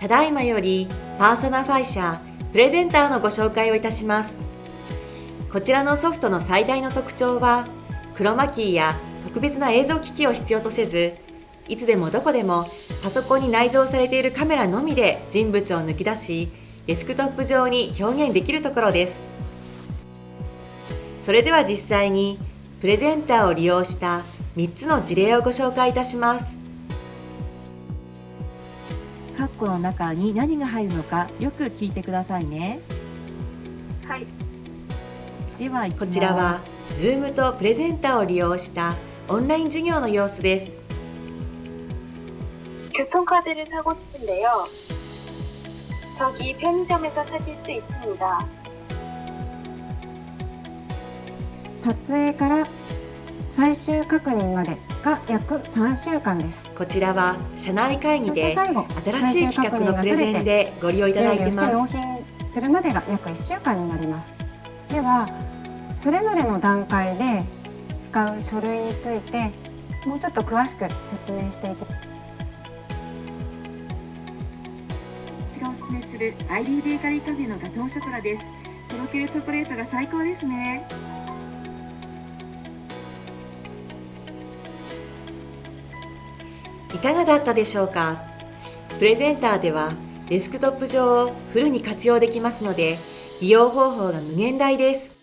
ただいまよりパーソナファイシャープレゼンターのご紹介をいたします。こちらのソフトの最大の特徴はクロマキーや特別な映像機器を必要とせずいつでもどこでもパソコンに内蔵されているカメラのみで人物を抜き出しデスクトップ上に表現できるところです。それでは実際にプレゼンターを利用した3つの事例をご紹介いたします。カッコの中に何が入るのかよく聞いてくださいねはいではこちらは Zoom とプレゼンターを利用したオンライン授業の様子です 교통카드를 사고 싶은데요. 저기 편의점에서 사실 수 있습니다. 撮影から 最終確認までが約3週間です。こちらは社内会議で新しい企画のプレゼンでご利用いただいてます納品するまでが約1週間になります。ではそれぞれの段階で使う書類についてもうちょっと詳しく説明していきます。私がおすすめするアイリーベーカリーカフェのガトーショコラですとろけるチョコレートが最高ですねいかがだったでしょうか？プレゼンターではデスクトップ上をフルに活用できますので利用方法が無限大です。